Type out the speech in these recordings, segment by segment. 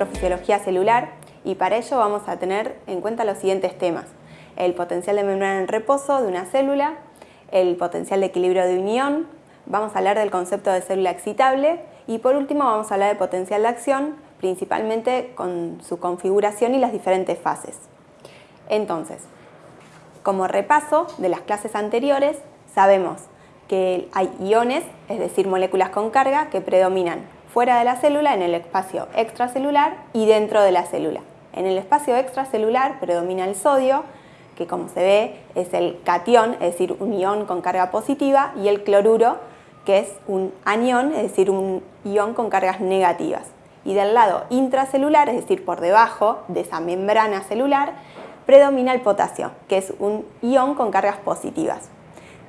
electrofisiología celular y para ello vamos a tener en cuenta los siguientes temas. El potencial de membrana en reposo de una célula, el potencial de equilibrio de unión, vamos a hablar del concepto de célula excitable y por último vamos a hablar de potencial de acción, principalmente con su configuración y las diferentes fases. Entonces, como repaso de las clases anteriores, sabemos que hay iones, es decir, moléculas con carga, que predominan fuera de la célula, en el espacio extracelular y dentro de la célula. En el espacio extracelular predomina el sodio, que como se ve es el catión, es decir, un ion con carga positiva, y el cloruro, que es un anión, es decir, un ion con cargas negativas. Y del lado intracelular, es decir, por debajo de esa membrana celular, predomina el potasio, que es un ion con cargas positivas.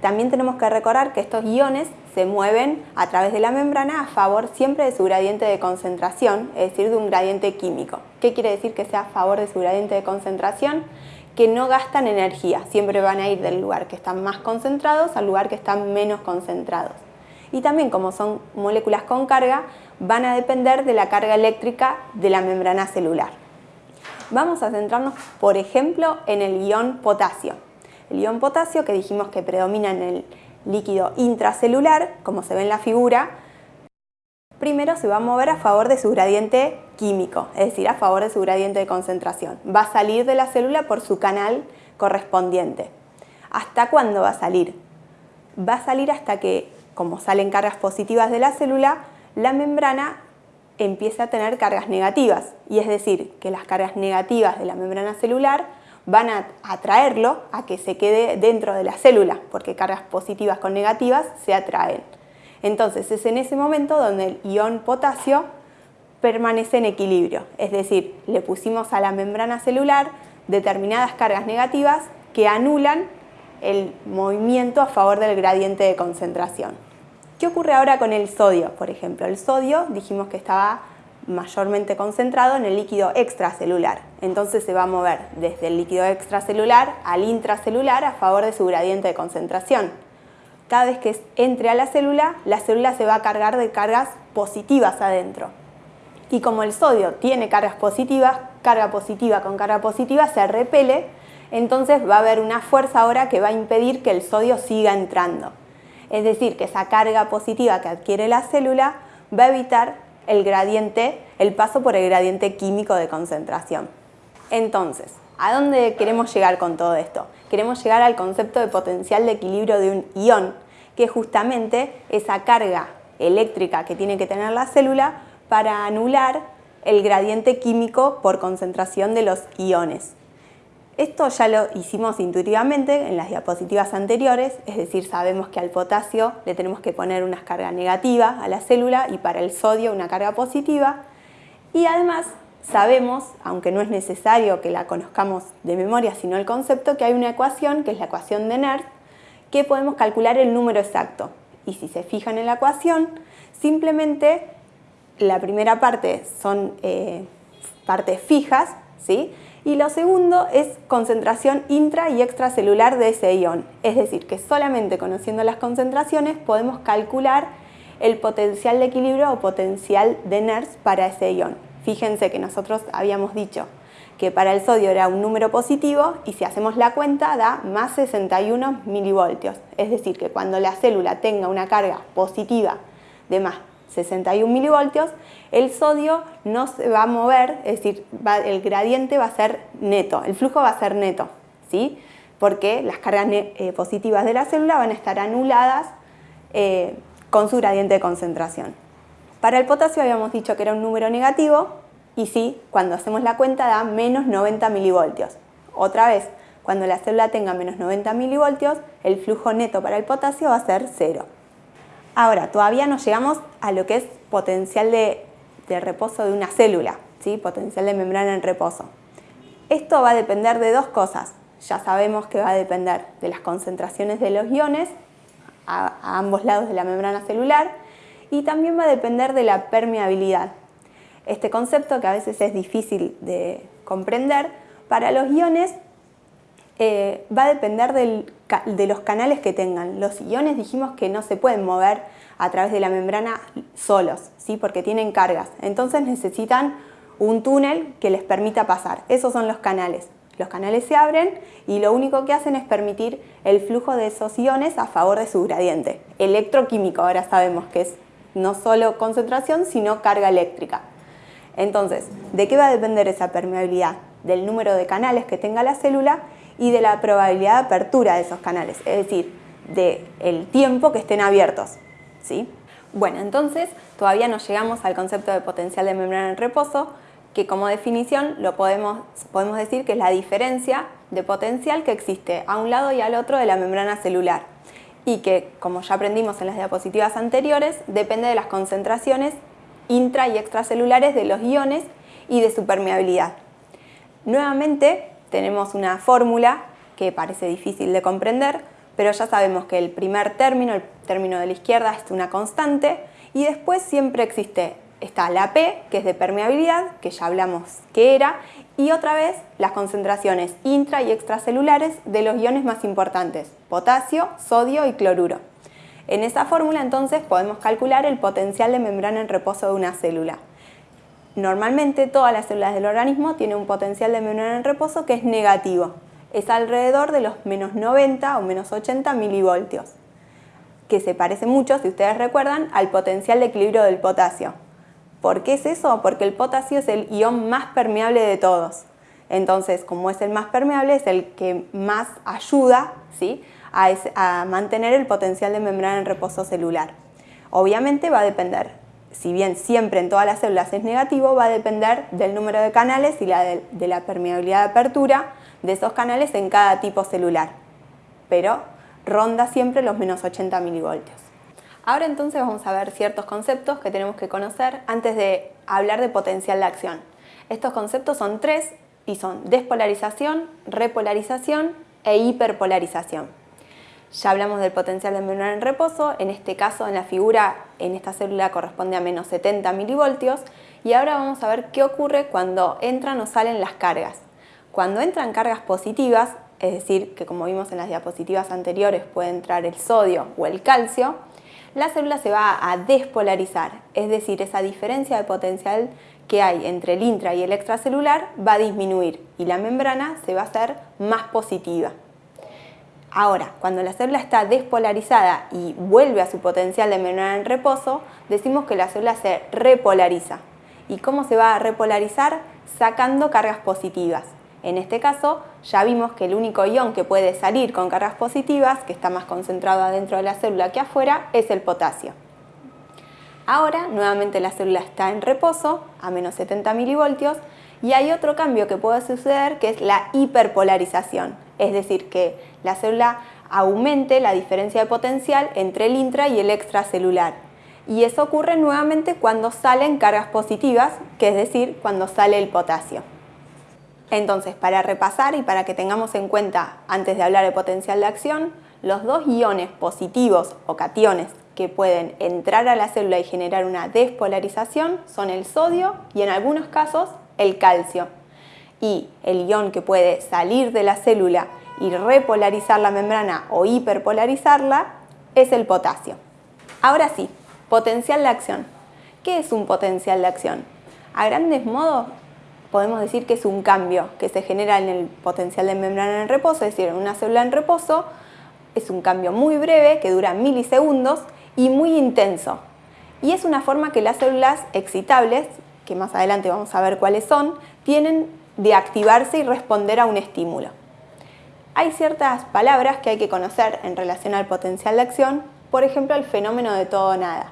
También tenemos que recordar que estos iones se mueven a través de la membrana a favor siempre de su gradiente de concentración, es decir, de un gradiente químico. ¿Qué quiere decir que sea a favor de su gradiente de concentración? Que no gastan energía, siempre van a ir del lugar que están más concentrados al lugar que están menos concentrados. Y también como son moléculas con carga, van a depender de la carga eléctrica de la membrana celular. Vamos a centrarnos, por ejemplo, en el ion potasio. El ion potasio, que dijimos que predomina en el líquido intracelular, como se ve en la figura, primero se va a mover a favor de su gradiente químico, es decir, a favor de su gradiente de concentración. Va a salir de la célula por su canal correspondiente. ¿Hasta cuándo va a salir? Va a salir hasta que, como salen cargas positivas de la célula, la membrana empiece a tener cargas negativas, y es decir, que las cargas negativas de la membrana celular van a atraerlo a que se quede dentro de la célula, porque cargas positivas con negativas se atraen. Entonces es en ese momento donde el ion potasio permanece en equilibrio, es decir, le pusimos a la membrana celular determinadas cargas negativas que anulan el movimiento a favor del gradiente de concentración. ¿Qué ocurre ahora con el sodio? Por ejemplo, el sodio dijimos que estaba mayormente concentrado en el líquido extracelular. Entonces se va a mover desde el líquido extracelular al intracelular a favor de su gradiente de concentración. Cada vez que entre a la célula, la célula se va a cargar de cargas positivas adentro. Y como el sodio tiene cargas positivas, carga positiva con carga positiva se repele, entonces va a haber una fuerza ahora que va a impedir que el sodio siga entrando. Es decir, que esa carga positiva que adquiere la célula va a evitar el gradiente, el paso por el gradiente químico de concentración. Entonces, ¿a dónde queremos llegar con todo esto? Queremos llegar al concepto de potencial de equilibrio de un ion, que es justamente esa carga eléctrica que tiene que tener la célula para anular el gradiente químico por concentración de los iones. Esto ya lo hicimos intuitivamente en las diapositivas anteriores, es decir, sabemos que al potasio le tenemos que poner una carga negativa a la célula y para el sodio una carga positiva. Y además sabemos, aunque no es necesario que la conozcamos de memoria, sino el concepto, que hay una ecuación, que es la ecuación de Nernst, que podemos calcular el número exacto. Y si se fijan en la ecuación, simplemente la primera parte son eh, partes fijas, ¿sí? Y lo segundo es concentración intra y extracelular de ese ion. Es decir, que solamente conociendo las concentraciones podemos calcular el potencial de equilibrio o potencial de Nernst para ese ion. Fíjense que nosotros habíamos dicho que para el sodio era un número positivo y si hacemos la cuenta da más 61 milivoltios. Es decir, que cuando la célula tenga una carga positiva de más 61 milivoltios, el sodio no se va a mover, es decir, el gradiente va a ser neto, el flujo va a ser neto, ¿sí? porque las cargas eh, positivas de la célula van a estar anuladas eh, con su gradiente de concentración. Para el potasio habíamos dicho que era un número negativo y sí, cuando hacemos la cuenta da menos 90 milivoltios. Otra vez, cuando la célula tenga menos 90 milivoltios, el flujo neto para el potasio va a ser cero. Ahora, todavía no llegamos a lo que es potencial de, reposo de una célula, ¿sí? potencial de membrana en reposo. Esto va a depender de dos cosas. Ya sabemos que va a depender de las concentraciones de los iones a, a ambos lados de la membrana celular y también va a depender de la permeabilidad. Este concepto que a veces es difícil de comprender, para los iones eh, va a depender de los canales que tengan. Los iones dijimos que no se pueden mover a través de la membrana solos, ¿sí? porque tienen cargas. Entonces necesitan un túnel que les permita pasar. Esos son los canales. Los canales se abren y lo único que hacen es permitir el flujo de esos iones a favor de su gradiente. Electroquímico, ahora sabemos que es no solo concentración, sino carga eléctrica. Entonces, ¿de qué va a depender esa permeabilidad? Del número de canales que tenga la célula y de la probabilidad de apertura de esos canales, es decir, del tiempo que estén abiertos. ¿sí? Bueno, entonces todavía no llegamos al concepto de potencial de membrana en reposo, que como definición lo podemos, podemos decir que es la diferencia de potencial que existe a un lado y al otro de la membrana celular y que, como ya aprendimos en las diapositivas anteriores, depende de las concentraciones intra y extracelulares de los iones y de su permeabilidad. Nuevamente tenemos una fórmula que parece difícil de comprender, pero ya sabemos que el primer término, el término de la izquierda, es una constante y después siempre existe, está la P, que es de permeabilidad, que ya hablamos que era, y otra vez las concentraciones intra y extracelulares de los iones más importantes, potasio, sodio y cloruro. En esa fórmula entonces podemos calcular el potencial de membrana en reposo de una célula. Normalmente todas las células del organismo tienen un potencial de membrana en reposo que es negativo. Es alrededor de los menos 90 o menos 80 milivoltios, que se parece mucho, si ustedes recuerdan, al potencial de equilibrio del potasio. ¿Por qué es eso? Porque el potasio es el ion más permeable de todos. Entonces, como es el más permeable, es el que más ayuda ¿sí? a, mantener el potencial de membrana en reposo celular. Obviamente va a depender, si bien siempre en todas las células es negativo, va a depender del número de canales y de, de la permeabilidad de apertura de esos canales en cada tipo celular, pero ronda siempre los menos 80 milivoltios. Ahora entonces vamos a ver ciertos conceptos que tenemos que conocer antes de hablar de potencial de acción. Estos conceptos son tres y son despolarización, repolarización e hiperpolarización. Ya hablamos del potencial de membrana en reposo, en este caso en la figura, en esta célula corresponde a menos 70 milivoltios y ahora vamos a ver qué ocurre cuando entran o salen las cargas. Cuando entran cargas positivas, es decir, que como vimos en las diapositivas anteriores puede entrar el sodio o el calcio, la célula se va a despolarizar, es decir, esa diferencia de potencial que hay entre el intra y el extracelular va a disminuir y la membrana se va a hacer más positiva. Ahora, cuando la célula está despolarizada y vuelve a su potencial de membrana en reposo, decimos que la célula se repolariza. ¿Y cómo se va a repolarizar? Sacando cargas positivas. En este caso, ya vimos que el único ion que puede salir con cargas positivas, que está más concentrado adentro de la célula que afuera, es el potasio. Ahora, nuevamente la célula está en reposo, a menos 70 milivoltios, y hay otro cambio que puede suceder que es la hiperpolarización, es decir, que la célula aumente la diferencia de potencial entre el intra y el extracelular. Y eso ocurre nuevamente cuando salen cargas positivas, que es decir, cuando sale el potasio. Entonces, para repasar y para que tengamos en cuenta antes de hablar de potencial de acción, los dos iones positivos o cationes que pueden entrar a la célula y generar una despolarización son el sodio y en algunos casos el calcio. Y el ion que puede salir de la célula y repolarizar la membrana o hiperpolarizarla es el potasio. Ahora sí, potencial de acción. ¿Qué es un potencial de acción? A grandes modos podemos decir que es un cambio que se genera en el potencial de membrana en reposo, es decir, en una célula en reposo, es un cambio muy breve que dura milisegundos y muy intenso. Y es una forma que las células excitables que más adelante vamos a ver cuáles son, tienen de activarse y responder a un estímulo. Hay ciertas palabras que hay que conocer en relación al potencial de acción, por ejemplo el fenómeno de todo o nada.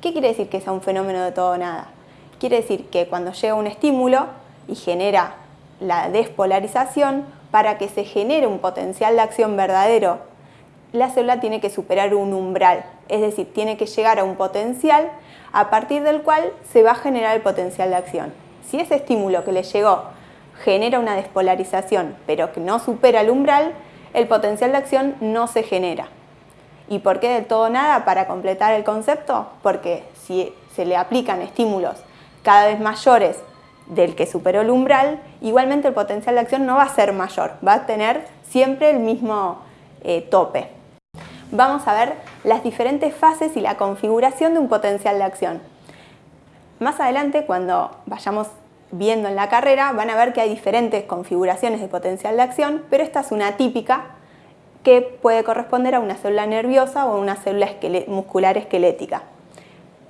¿Qué quiere decir que sea un fenómeno de todo o nada? Quiere decir que cuando llega un estímulo y genera la despolarización, para que se genere un potencial de acción verdadero, la célula tiene que superar un umbral, es decir, tiene que llegar a un potencial a partir del cual se va a generar el potencial de acción. Si ese estímulo que le llegó genera una despolarización, pero que no supera el umbral, el potencial de acción no se genera. ¿Y por qué de todo nada? Para completar el concepto, porque si se le aplican estímulos cada vez mayores del que superó el umbral, igualmente el potencial de acción no va a ser mayor, va a tener siempre el mismo eh, tope. Vamos a ver las diferentes fases y la configuración de un potencial de acción. Más adelante, cuando vayamos viendo en la carrera, van a ver que hay diferentes configuraciones de potencial de acción, pero esta es una típica que puede corresponder a una célula nerviosa o a una célula muscular esquelética.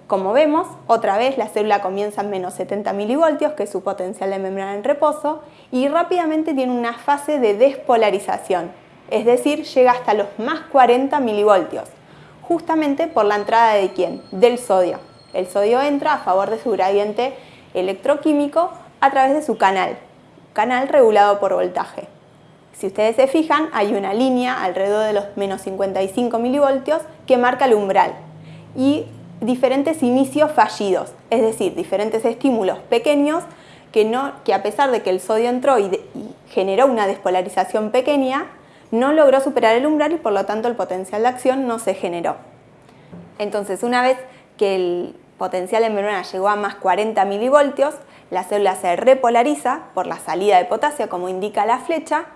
Como vemos, otra vez la célula comienza en menos 70 milivoltios, que es su potencial de membrana en reposo, y rápidamente tiene una fase de despolarización, es decir, llega hasta los más 40 milivoltios, justamente por la entrada de quién? Del sodio. El sodio entra a favor de su gradiente electroquímico a través de su canal, canal regulado por voltaje. Si ustedes se fijan, hay una línea alrededor de los menos 55 milivoltios que marca el umbral y diferentes inicios fallidos, es decir, diferentes estímulos pequeños que, no, que a pesar de que el sodio entró y, generó una despolarización pequeña, no logró superar el umbral y por lo tanto el potencial de acción no se generó. Entonces, una vez que el potencial en membrana llegó a más 40 milivoltios, la célula se repolariza por la salida de potasio, como indica la flecha,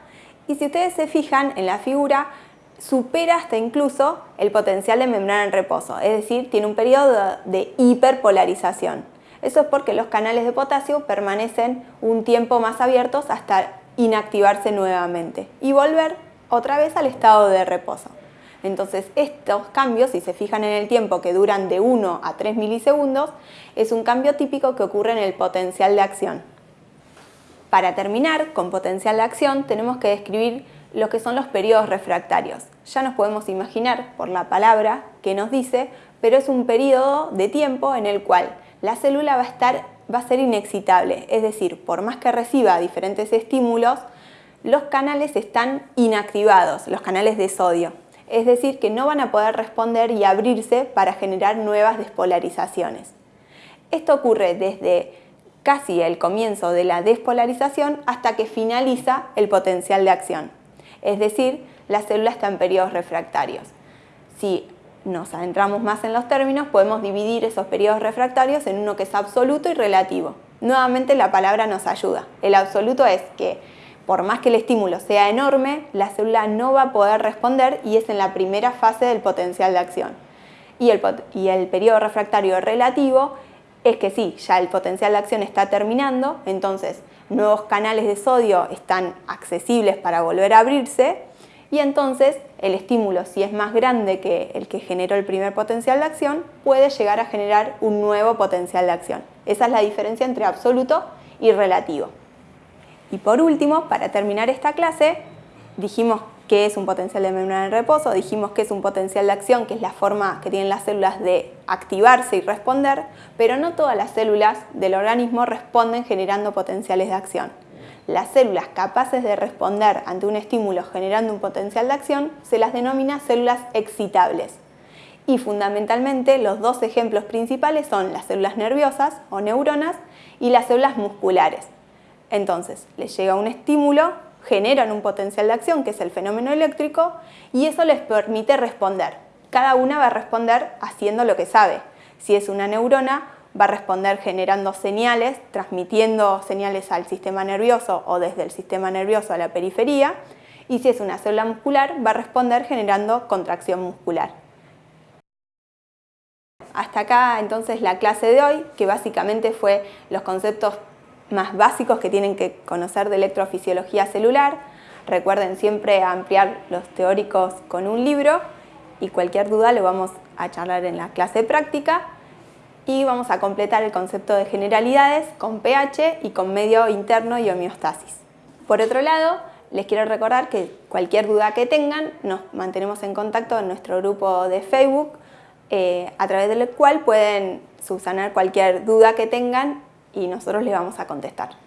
y si ustedes se fijan en la figura, supera hasta incluso el potencial de membrana en reposo, es decir, tiene un periodo de hiperpolarización. Eso es porque los canales de potasio permanecen un tiempo más abiertos hasta inactivarse nuevamente y volver otra vez al estado de reposo. Entonces estos cambios, si se fijan en el tiempo que duran de 1 a 3 milisegundos, es un cambio típico que ocurre en el potencial de acción. Para terminar con potencial de acción tenemos que describir lo que son los periodos refractarios. Ya nos podemos imaginar por la palabra que nos dice, pero es un periodo de tiempo en el cual la célula va a, estar, va a ser inexcitable, es decir, por más que reciba diferentes estímulos, los canales están inactivados, los canales de sodio es decir, que no van a poder responder y abrirse para generar nuevas despolarizaciones. Esto ocurre desde casi el comienzo de la despolarización hasta que finaliza el potencial de acción, es decir, la célula está en periodos refractarios. Si nos adentramos más en los términos, podemos dividir esos periodos refractarios en uno que es absoluto y relativo. Nuevamente la palabra nos ayuda. El absoluto es que por más que el estímulo sea enorme, la célula no va a poder responder y es en la primera fase del potencial de acción. Y el, y el periodo refractario relativo es que sí, ya el potencial de acción está terminando, entonces nuevos canales de sodio están accesibles para volver a abrirse y entonces el estímulo, si es más grande que el que generó el primer potencial de acción, puede llegar a generar un nuevo potencial de acción. Esa es la diferencia entre absoluto y relativo. Y por último, para terminar esta clase, dijimos qué es un potencial de membrana en reposo, dijimos que es un potencial de acción, que es la forma que tienen las células de activarse y responder, pero no todas las células del organismo responden generando potenciales de acción. Las células capaces de responder ante un estímulo generando un potencial de acción se las denomina células excitables. Y fundamentalmente los dos ejemplos principales son las células nerviosas o neuronas y las células musculares. Entonces, les llega un estímulo, generan un potencial de acción, que es el fenómeno eléctrico, y eso les permite responder. Cada una va a responder haciendo lo que sabe. Si es una neurona, va a responder generando señales, transmitiendo señales al sistema nervioso o desde el sistema nervioso a la periferia, y si es una célula muscular, va a responder generando contracción muscular. Hasta acá entonces la clase de hoy, que básicamente fue los conceptos más básicos que tienen que conocer de electrofisiología celular. Recuerden siempre ampliar los teóricos con un libro y cualquier duda lo vamos a charlar en la clase práctica y vamos a completar el concepto de generalidades con pH y con medio interno y homeostasis. Por otro lado, les quiero recordar que cualquier duda que tengan nos mantenemos en contacto en nuestro grupo de Facebook eh, a través del cual pueden subsanar cualquier duda que tengan y nosotros le vamos a contestar.